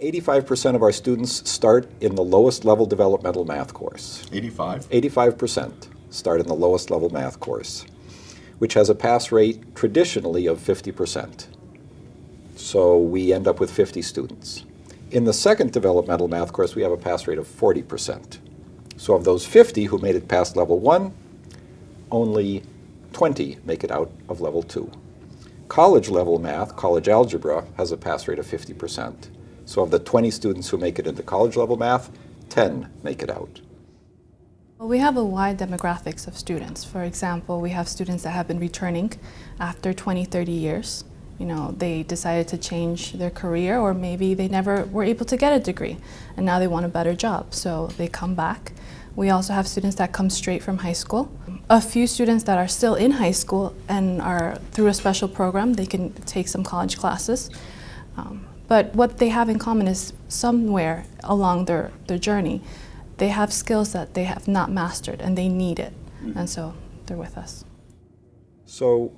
85% of our students start in the lowest level developmental math course. 85? 85% start in the lowest level math course, which has a pass rate traditionally of 50%. So we end up with 50 students. In the second developmental math course, we have a pass rate of 40%. So of those 50 who made it past level one, only 20 make it out of level two. College level math, college algebra, has a pass rate of 50%. So of the 20 students who make it into college level math, 10 make it out. Well, we have a wide demographics of students. For example, we have students that have been returning after 20, 30 years. You know, they decided to change their career or maybe they never were able to get a degree and now they want a better job. So they come back. We also have students that come straight from high school. A few students that are still in high school and are through a special program, they can take some college classes. Um, but what they have in common is somewhere along their, their journey, they have skills that they have not mastered and they need it. Mm -hmm. And so they're with us. So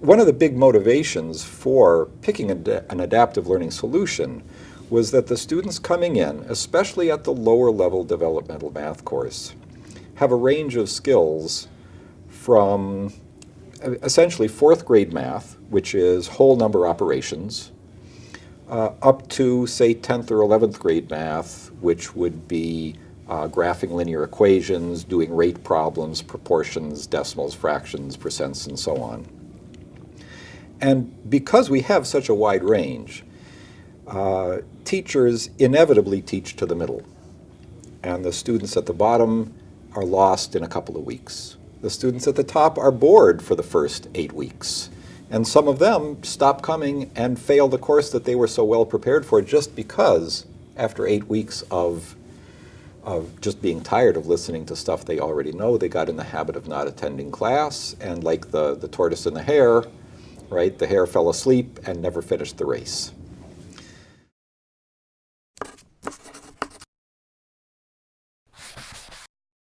one of the big motivations for picking an adaptive learning solution was that the students coming in, especially at the lower level developmental math course, have a range of skills from essentially fourth grade math, which is whole number operations, uh, up to, say, 10th or 11th grade math, which would be uh, graphing linear equations, doing rate problems, proportions, decimals, fractions, percents, and so on. And because we have such a wide range, uh, teachers inevitably teach to the middle. And the students at the bottom are lost in a couple of weeks. The students at the top are bored for the first eight weeks. And some of them stop coming and fail the course that they were so well prepared for just because after eight weeks of, of just being tired of listening to stuff they already know, they got in the habit of not attending class. And like the, the tortoise and the hare, right, the hare fell asleep and never finished the race.